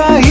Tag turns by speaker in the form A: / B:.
A: रही